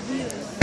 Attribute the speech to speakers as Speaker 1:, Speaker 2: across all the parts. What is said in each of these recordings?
Speaker 1: views.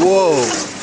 Speaker 1: 우와.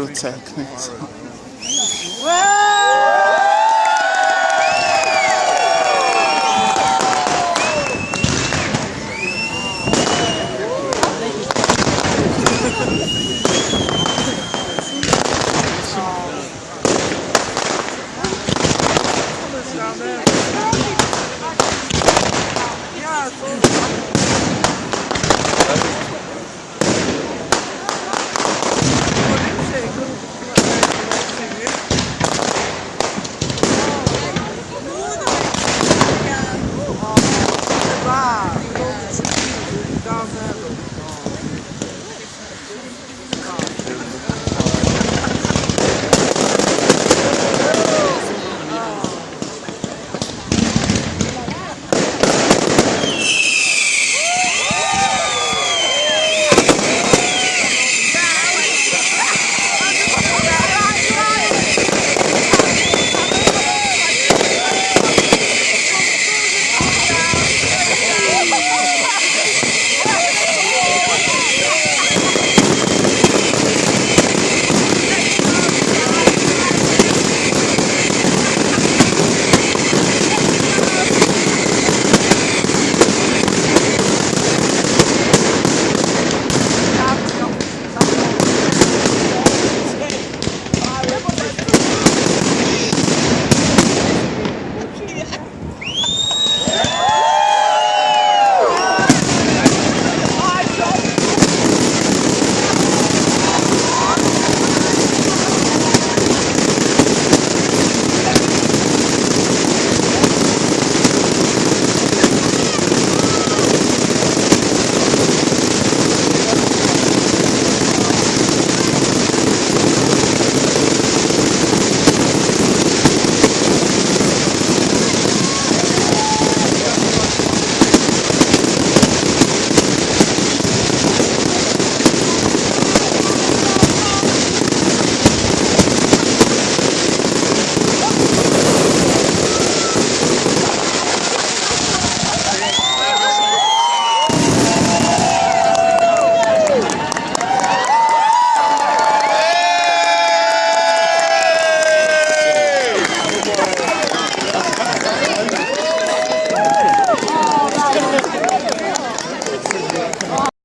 Speaker 1: route techniques.